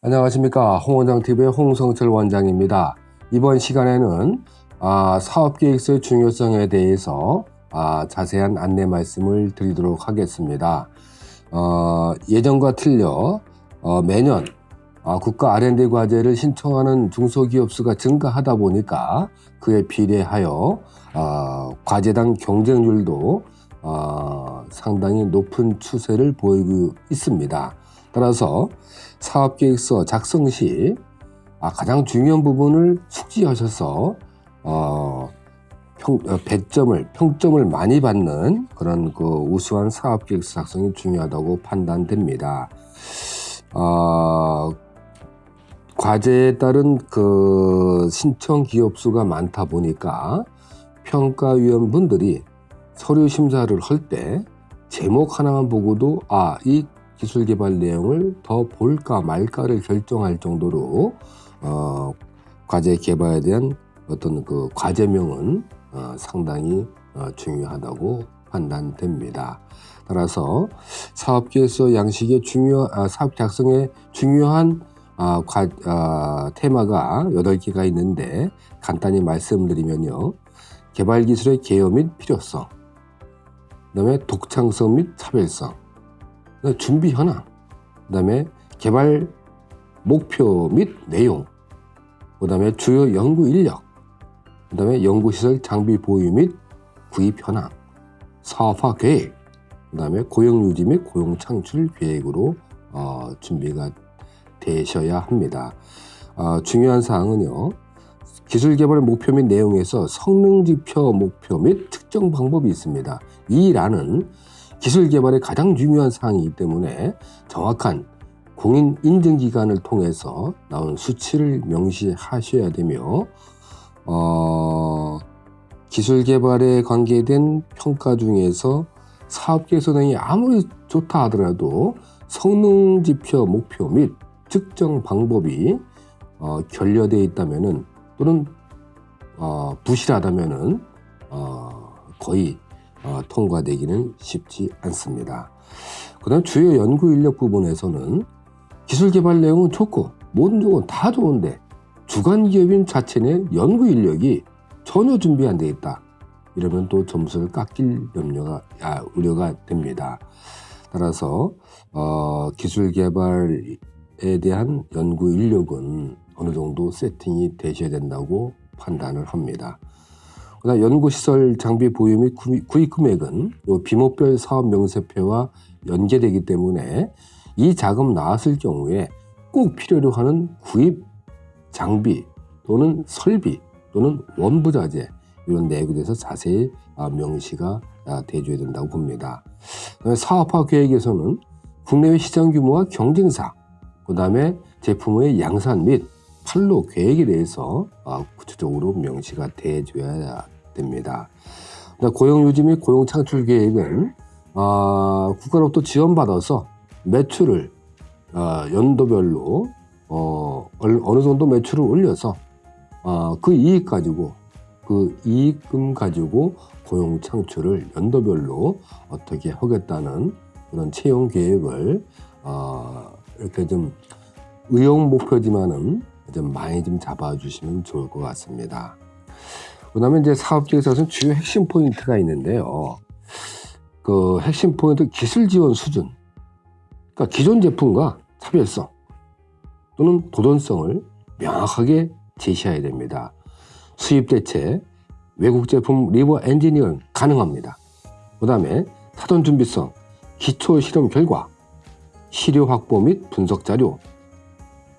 안녕하십니까 홍원장TV의 홍성철 원장입니다. 이번 시간에는 아, 사업계획서의 중요성에 대해서 아, 자세한 안내 말씀을 드리도록 하겠습니다. 어, 예전과 틀려 어, 매년 아, 국가 R&D 과제를 신청하는 중소기업 수가 증가하다 보니까 그에 비례하여 아, 과제당 경쟁률도 아, 상당히 높은 추세를 보이고 있습니다. 따라서 사업계획서 작성 시 아, 가장 중요한 부분을 숙지하셔서 어, 평, 어, 100점을 평점을 많이 받는 그런 그 우수한 사업계획서 작성이 중요하다고 판단됩니다. 어, 과제에 따른 그 신청 기업 수가 많다 보니까 평가위원분들이 서류 심사를 할 때 제목 하나만 보고도 아 이 기술 개발 내용을 더 볼까 말까를 결정할 정도로 어, 과제 개발에 대한 어떤 그 과제명은 어, 상당히 어, 중요하다고 판단됩니다. 따라서 사업계획서 양식의 중요 아, 사업 작성에 중요한 아, 과, 아, 테마가 8개가 있는데 간단히 말씀드리면요. 개발 기술의 개요 및 필요성, 그 다음에 독창성 및 차별성, 준비 현황, 그 다음에 개발 목표 및 내용, 그 다음에 주요 연구 인력, 그 다음에 연구시설 장비 보유 및 구입 현황, 사업화 계획, 그 다음에 고용 유지 및 고용 창출 계획으로 어, 준비가 되셔야 합니다. 어, 중요한 사항은요. 기술 개발 목표 및 내용에서 성능 지표 목표 및 측정 방법이 있습니다. 이 란은 기술 개발의 가장 중요한 사항이기 때문에 정확한 공인 인증 기관을 통해서 나온 수치를 명시하셔야 되며 어, 기술 개발에 관계된 평가 중에서 사업 개선행이 아무리 좋다 하더라도 성능 지표 목표 및 측정 방법이 어, 결여되어 있다면은 또는 어, 부실하다면 은 어, 거의 어, 통과되기는 쉽지 않습니다. 그 다음 주요 연구 인력 부분에서는 기술 개발 내용은 좋고 모든 조건 다 좋은데 주간 기업인 자체는 연구 인력이 전혀 준비 안 돼 있다. 이러면 또 점수를 깎일 염려가 아, 우려가 됩니다. 따라서 어, 기술 개발에 대한 연구 인력은 어느 정도 세팅이 되셔야 된다고 판단을 합니다. 그다음 연구시설 장비 보유 및 구입 금액은 비목별 사업 명세표와 연계되기 때문에 이 자금 나왔을 경우에 꼭 필요로 하는 구입 장비 또는 설비 또는 원부자재 이런 내역에 대해서 자세히 아, 명시가 아, 돼줘야 된다고 봅니다. 사업화 계획에서는 국내외 시장 규모와 경쟁사, 그 다음에 제품의 양산 및 판로 계획에 대해서 아, 구체적으로 명시가 돼줘야 됩니다. 고용 유지 및 고용 창출 계획은 어, 국가로부터 지원받아서 매출을 어, 연도별로 어, 어느 정도 매출을 올려서 어, 그 이익 가지고 그 이익금 가지고 고용 창출을 연도별로 어떻게 하겠다는 그런 채용 계획을 어, 이렇게 좀 의용 목표지만은 좀 많이 좀 잡아주시면 좋을 것 같습니다. 그 다음에 이제 사업계획서는 주요 핵심 포인트가 있는데요. 그 핵심 포인트 기술 지원 수준. 그러니까 기존 제품과 차별성 또는 도전성을 명확하게 제시해야 됩니다. 수입 대체, 외국 제품 리버 엔지니어 가능합니다. 그 다음에 사전 준비성, 기초 실험 결과, 시료 확보 및 분석 자료,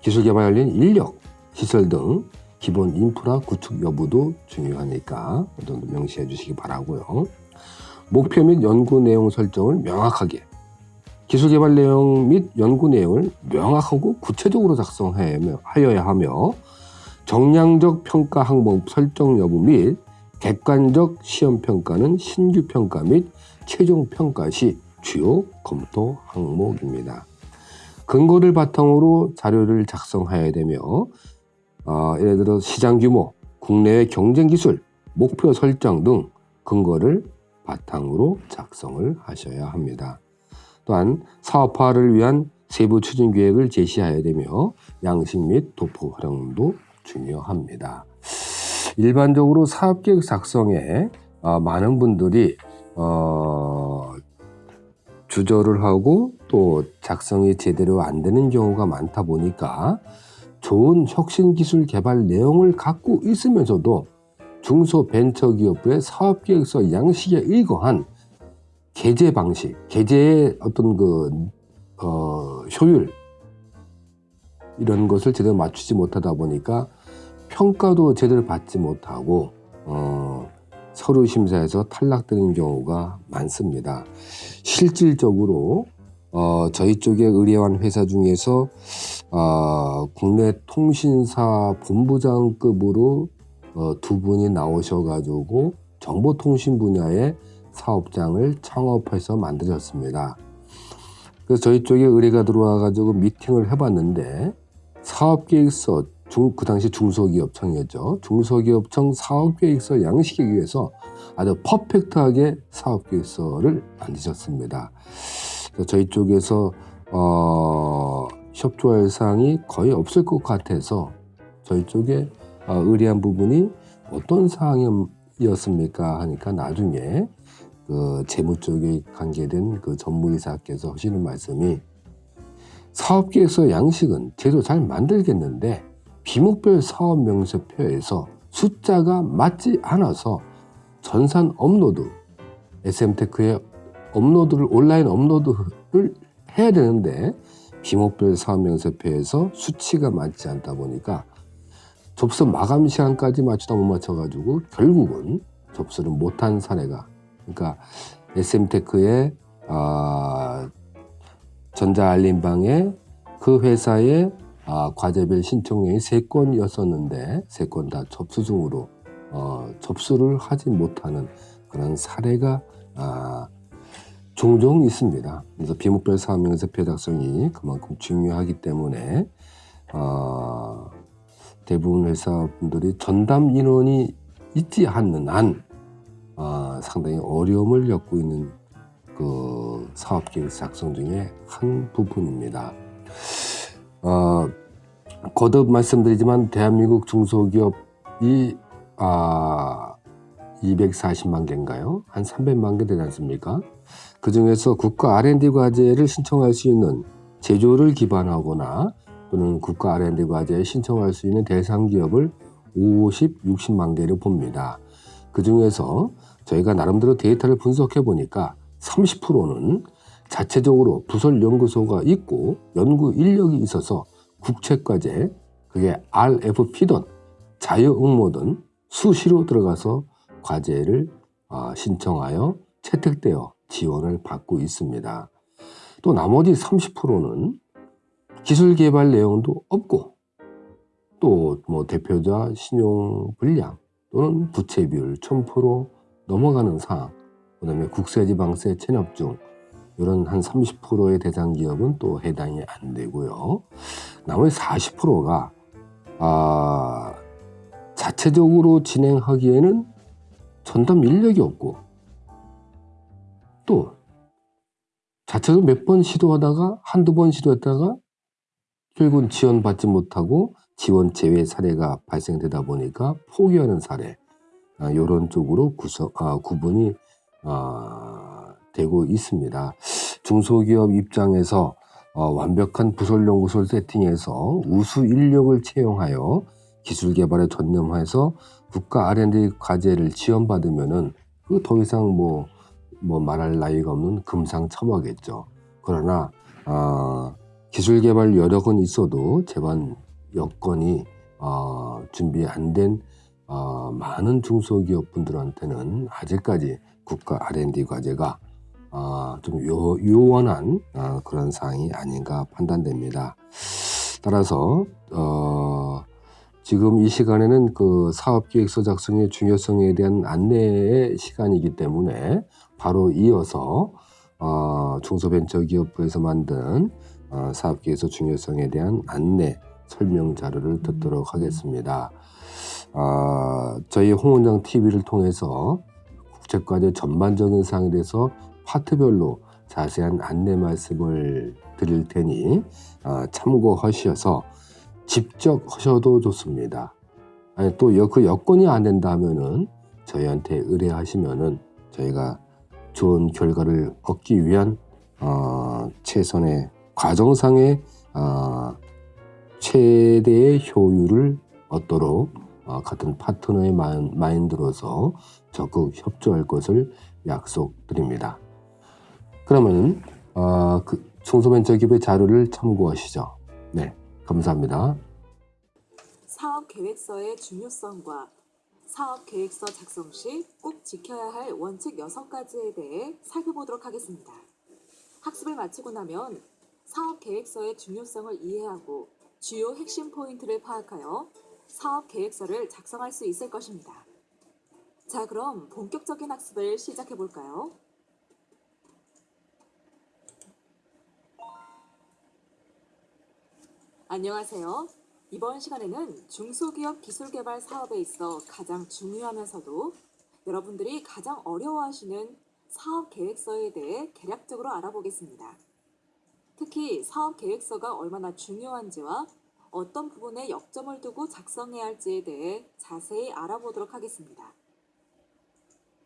기술 개발 관련 인력, 시설 등 기본 인프라 구축 여부도 중요하니까 좀 명시해 주시기 바라고요. 목표 및 연구 내용 설정을 명확하게 기술 개발 내용 및 연구 내용을 명확하고 구체적으로 작성하여야 하며 정량적 평가 항목 설정 여부 및 객관적 시험 평가는 신규 평가 및 최종 평가 시 주요 검토 항목입니다. 근거를 바탕으로 자료를 작성해야 되며 어, 예를 들어 시장 규모, 국내의 경쟁 기술, 목표 설정 등 근거를 바탕으로 작성을 하셔야 합니다. 또한 사업화를 위한 세부 추진 계획을 제시해야 되며 양식 및 도포 활용도 중요합니다. 일반적으로 사업계획 작성에 어, 많은 분들이 어, 주저를 하고 또 작성이 제대로 안 되는 경우가 많다 보니까 좋은 혁신 기술 개발 내용을 갖고 있으면서도 중소벤처기업부의 사업계획서 양식에 의거한 게재 방식, 게재의 어떤 그 어, 효율 이런 것을 제대로 맞추지 못하다 보니까 평가도 제대로 받지 못하고 어, 서류 심사에서 탈락되는 경우가 많습니다. 실질적으로 어, 저희 쪽의 의뢰한 회사 중에서 어, 국내 통신사 본부장급으로 어, 두 분이 나오셔가지고 정보통신 분야의 사업장을 창업해서 만들었습니다. 그래서 저희 쪽에 의뢰가 들어와가지고 미팅을 해봤는데 사업계획서 중, 그 당시 중소기업청이었죠. 중소기업청 사업계획서 양식에 의해서 아주 퍼펙트하게 사업계획서를 만드셨습니다. 저희 쪽에서 어, 협조 할 사항이 거의 없을 것 같아서 저희 쪽에 어, 의뢰한 부분이 어떤 사항이었습니까 하니까 나중에 그 재무 쪽에 관계된 그 전무이사께서 하시는 말씀이 사업계획서 양식은 제도 잘 만들겠는데 비목별 사업 명세표에서 숫자가 맞지 않아서 전산 업로드 SMTECH에 업로드를 온라인 업로드를 해야 되는데 비목별 사업 명세표에서 수치가 맞지 않다 보니까 접수 마감 시간까지 맞추다 못 맞춰가지고 결국은 접수를 못한 사례가 그러니까 SM테크의 아, 전자알림방에 그 회사의 아, 과제별 신청량이 세 건이었었는데 세건다 접수 중으로 어, 접수를 하지 못하는 그런 사례가 아, 종종 있습니다. 그래서 비목별 사업명세표 작성이 그만큼 중요하기 때문에 어, 대부분 회사분들이 전담 인원이 있지 않는 한 어, 상당히 어려움을 겪고 있는 그 사업계획 작성 중에 한 부분입니다. 어, 거듭 말씀드리지만 대한민국 중소기업이 아, 240만 개인가요? 한 300만 개 되지 않습니까? 그 중에서 국가 R&D 과제를 신청할 수 있는 제조를 기반하거나 또는 국가 R&D 과제에 신청할 수 있는 대상 기업을 50, 60만 개를 봅니다. 그 중에서 저희가 나름대로 데이터를 분석해 보니까 30%는 자체적으로 부설 연구소가 있고 연구 인력이 있어서 국책과제 그게 RFP든 자유응모든 수시로 들어가서 과제를 어, 신청하여 채택되어 지원을 받고 있습니다. 또 나머지 30%는 기술 개발 내용도 없고 또 뭐 대표자 신용 불량 또는 부채 비율 1000% 넘어가는 사항 그 다음에 국세지방세 체납 중 이런 한 30%의 대상 기업은 또 해당이 안 되고요. 나머지 40%가 아, 자체적으로 진행하기에는 전담 인력이 없고 또 자체적으로 몇번 시도하다가 한두 번 시도했다가 결국은 지원받지 못하고 지원 제외 사례가 발생되다 보니까 포기하는 사례 아, 이런 쪽으로 구성, 아, 구분이 아, 되고 있습니다. 중소기업 입장에서 어, 완벽한 부설연구소를 세팅해서 우수 인력을 채용하여 기술 개발에 전념해서 국가 R&D 과제를 지원받으면은 그더 이상 뭐, 뭐 말할 나위가 없는 금상첨화겠죠. 그러나 어, 기술 개발 여력은 있어도 제반 여건이 어, 준비 안된 어, 많은 중소기업 분들한테는 아직까지 국가 R&D 과제가 어, 좀 요, 요원한 어, 그런 사항이 아닌가 판단됩니다. 따라서 어, 지금 이 시간에는 그 사업계획서 작성의 중요성에 대한 안내의 시간이기 때문에 바로 이어서 어, 중소벤처기업부에서 만든 어, 사업계획서 중요성에 대한 안내 설명 자료를 듣도록 하겠습니다. 어, 저희 홍원장 TV를 통해서 국제과제 전반적인 사항에 대해서 파트별로 자세한 안내 말씀을 드릴 테니 아, 참고하셔서 직접 하셔도 좋습니다. 아니 또 그 여건이 안 된다 하면은 저희한테 의뢰하시면은 저희가 좋은 결과를 얻기 위한 어, 최선의 과정상의 어, 최대의 효율을 얻도록 어, 같은 파트너의 마인, 마인드로서 적극 협조할 것을 약속드립니다. 그러면 어, 그 청소년 기업의 자료를 참고하시죠. 네, 감사합니다. 사업 계획서의 중요성과 사업 계획서 작성 시 꼭 지켜야 할 원칙 6가지에 대해 살펴보도록 하겠습니다. 학습을 마치고 나면 사업 계획서의 중요성을 이해하고 주요 핵심 포인트를 파악하여 사업 계획서를 작성할 수 있을 것입니다. 자, 그럼 본격적인 학습을 시작해 볼까요? 안녕하세요. 이번 시간에는 중소기업 기술개발 사업에 있어 가장 중요하면서도 여러분들이 가장 어려워하시는 사업 계획서에 대해 개략적으로 알아보겠습니다. 특히 사업 계획서가 얼마나 중요한지와 어떤 부분에 역점을 두고 작성해야 할지에 대해 자세히 알아보도록 하겠습니다.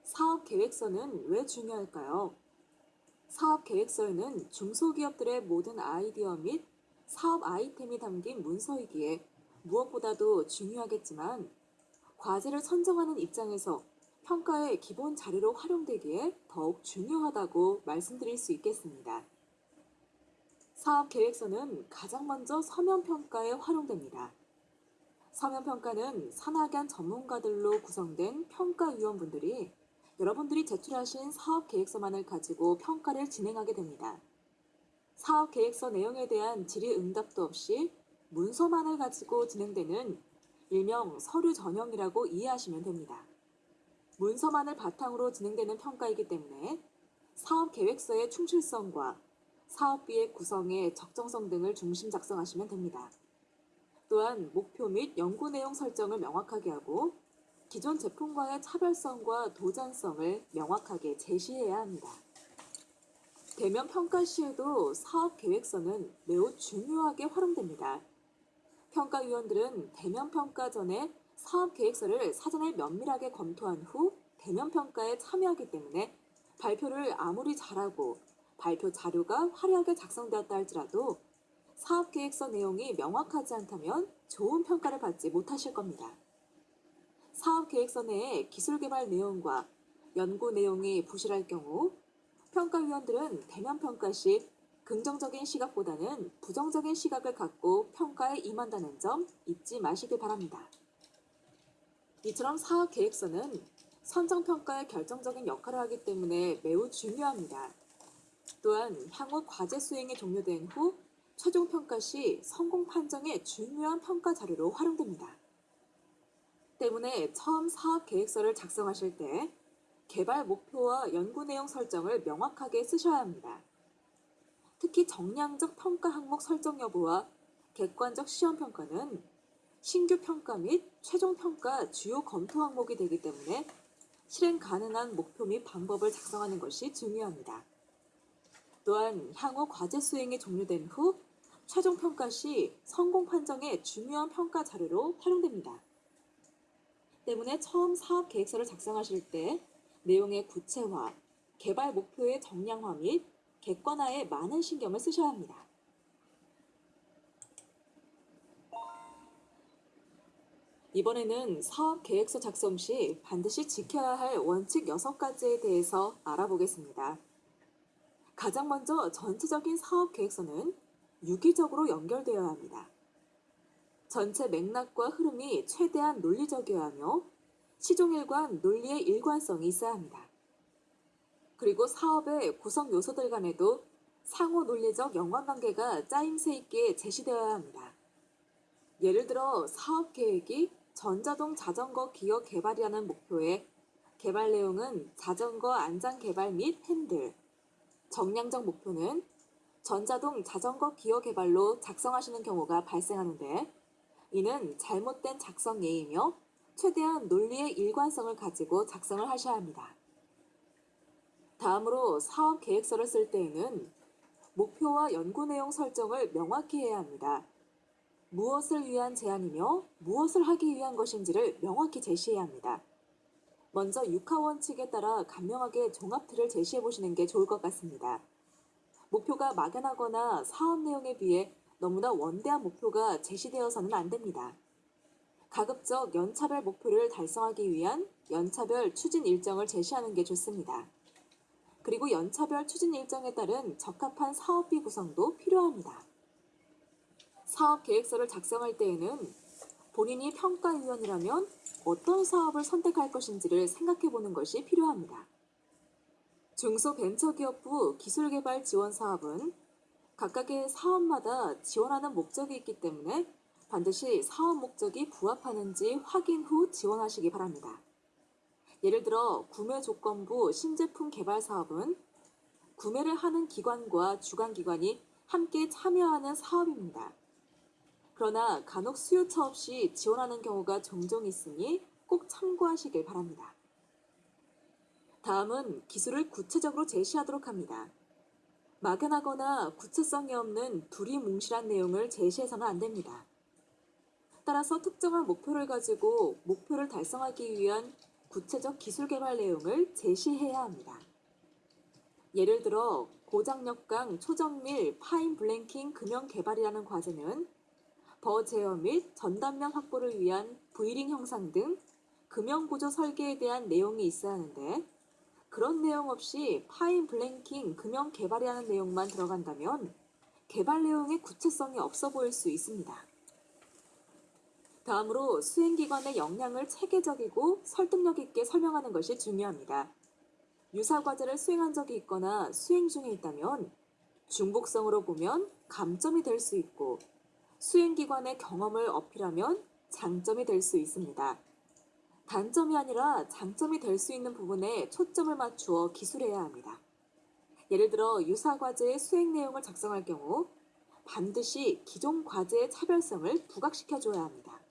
사업 계획서는 왜 중요할까요? 사업 계획서에는 중소기업들의 모든 아이디어 및 사업 아이템이 담긴 문서이기에 무엇보다도 중요하겠지만 과제를 선정하는 입장에서 평가의 기본 자료로 활용되기에 더욱 중요하다고 말씀드릴 수 있겠습니다. 사업 계획서는 가장 먼저 서면 평가에 활용됩니다. 서면 평가는 산학연 전문가들로 구성된 평가위원분들이 여러분들이 제출하신 사업 계획서만을 가지고 평가를 진행하게 됩니다. 사업 계획서 내용에 대한 질의 응답도 없이 문서만을 가지고 진행되는 일명 서류 전형이라고 이해하시면 됩니다. 문서만을 바탕으로 진행되는 평가이기 때문에 사업 계획서의 충실성과 사업비의 구성의 적정성 등을 중심 작성하시면 됩니다. 또한 목표 및 연구 내용 설정을 명확하게 하고 기존 제품과의 차별성과 도전성을 명확하게 제시해야 합니다. 대면 평가 시에도 사업 계획서는 매우 중요하게 활용됩니다. 평가위원들은 대면 평가 전에 사업 계획서를 사전에 면밀하게 검토한 후 대면 평가에 참여하기 때문에 발표를 아무리 잘하고 발표 자료가 화려하게 작성되었다 할지라도 사업 계획서 내용이 명확하지 않다면 좋은 평가를 받지 못하실 겁니다. 사업 계획서 내에 기술 개발 내용과 연구 내용이 부실할 경우 평가위원들은 대면 평가 시 긍정적인 시각보다는 부정적인 시각을 갖고 평가에 임한다는 점 잊지 마시길 바랍니다. 이처럼 사업 계획서는 선정 평가에 결정적인 역할을 하기 때문에 매우 중요합니다. 또한 향후 과제 수행이 종료된 후 최종 평가 시 성공 판정의 중요한 평가 자료로 활용됩니다. 때문에 처음 사업 계획서를 작성하실 때 개발 목표와 연구 내용 설정을 명확하게 쓰셔야 합니다. 특히 정량적 평가 항목 설정 여부와 객관적 시험 평가는 신규 평가 및 최종 평가 주요 검토 항목이 되기 때문에 실행 가능한 목표 및 방법을 작성하는 것이 중요합니다. 또한 향후 과제 수행이 종료된 후 최종 평가 시 성공 판정의 중요한 평가 자료로 활용됩니다. 때문에 처음 사업 계획서를 작성하실 때 내용의 구체화, 개발 목표의 정량화 및 객관화에 많은 신경을 쓰셔야 합니다. 이번에는 사업 계획서 작성 시 반드시 지켜야 할 원칙 6가지에 대해서 알아보겠습니다. 가장 먼저 전체적인 사업 계획서는 유기적으로 연결되어야 합니다. 전체 맥락과 흐름이 최대한 논리적이어야 하며 시종일관 논리의 일관성이 있어야 합니다. 그리고 사업의 구성 요소들 간에도 상호 논리적 연관관계가 짜임새 있게 제시되어야 합니다. 예를 들어 사업 계획이 전자동 자전거 기업 개발이라는 목표에 개발 내용은 자전거 안장 개발 및 핸들, 정량적 목표는 전자동 자전거 기어 개발로 작성하시는 경우가 발생하는데 이는 잘못된 작성 예이며 최대한 논리의 일관성을 가지고 작성을 하셔야 합니다. 다음으로 사업 계획서를 쓸 때에는 목표와 연구 내용 설정을 명확히 해야 합니다. 무엇을 위한 제안이며 무엇을 하기 위한 것인지를 명확히 제시해야 합니다. 먼저 육하 원칙에 따라 간명하게 종합틀을 제시해 보시는 게 좋을 것 같습니다. 목표가 막연하거나 사업 내용에 비해 너무나 원대한 목표가 제시되어서는 안 됩니다. 가급적 연차별 목표를 달성하기 위한 연차별 추진 일정을 제시하는 게 좋습니다. 그리고 연차별 추진 일정에 따른 적합한 사업비 구성도 필요합니다. 사업 계획서를 작성할 때에는 본인이 평가위원이라면 어떤 사업을 선택할 것인지를 생각해 보는 것이 필요합니다. 중소벤처기업부 기술개발 지원 사업은 각각의 사업마다 지원하는 목적이 있기 때문에 반드시 사업 목적이 부합하는지 확인 후 지원하시기 바랍니다. 예를 들어 구매 조건부 신제품 개발 사업은 구매를 하는 기관과 주관기관이 함께 참여하는 사업입니다. 그러나 간혹 수요처 없이 지원하는 경우가 종종 있으니 꼭 참고하시길 바랍니다. 다음은 기술을 구체적으로 제시하도록 합니다. 막연하거나 구체성이 없는 두리뭉실한 내용을 제시해서는 안 됩니다. 따라서 특정한 목표를 가지고 목표를 달성하기 위한 구체적 기술 개발 내용을 제시해야 합니다. 예를 들어 고장력강 초정밀 fine blanking 금형 개발이라는 과제는 burr 제어 및 전단면 확보를 위한 V-ring 형상 등 금형 구조 설계에 대한 내용이 있어야 하는데 그런 내용 없이 파인 블랭킹 금형 개발이라는 내용만 들어간다면 개발 내용의 구체성이 없어 보일 수 있습니다. 다음으로 수행기관의 역량을 체계적이고 설득력 있게 설명하는 것이 중요합니다. 유사 과제를 수행한 적이 있거나 수행 중에 있다면 중복성으로 보면 감점이 될 수 있고 수행기관의 경험을 어필하면 장점이 될 수 있습니다. 단점이 아니라 장점이 될 수 있는 부분에 초점을 맞추어 기술해야 합니다. 예를 들어 유사 과제의 수행 내용을 작성할 경우 반드시 기존 과제의 차별성을 부각시켜 줘야 합니다.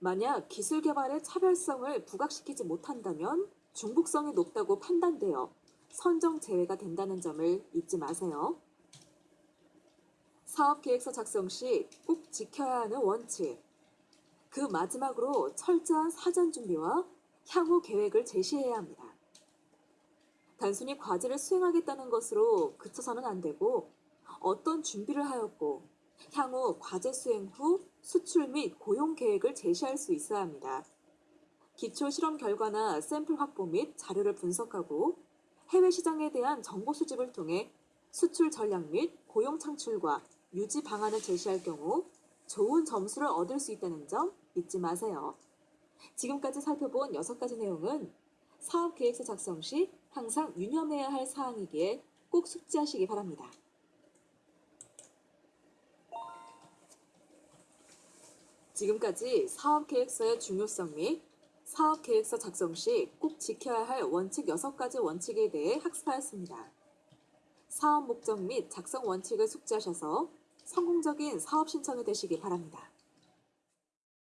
만약 기술 개발의 차별성을 부각시키지 못한다면 중복성이 높다고 판단되어 선정 제외가 된다는 점을 잊지 마세요. 사업 계획서 작성 시 꼭 지켜야 하는 원칙. 그 마지막으로 철저한 사전 준비와 향후 계획을 제시해야 합니다. 단순히 과제를 수행하겠다는 것으로 그쳐서는 안 되고 어떤 준비를 하였고 향후 과제 수행 후 수출 및 고용 계획을 제시할 수 있어야 합니다. 기초 실험 결과나 샘플 확보 및 자료를 분석하고 해외 시장에 대한 정보 수집을 통해 수출 전략 및 고용 창출과 유지 방안을 제시할 경우 좋은 점수를 얻을 수 있다는 점 잊지 마세요. 지금까지 살펴본 6가지 내용은 사업 계획서 작성 시 항상 유념해야 할 사항이기에 꼭 숙지하시기 바랍니다. 지금까지 사업 계획서의 중요성 및 사업 계획서 작성 시 꼭 지켜야 할 원칙 6가지 원칙에 대해 학습하였습니다. 사업 목적 및 작성 원칙을 숙지하셔서 성공적인 사업 신청이 되시기 바랍니다.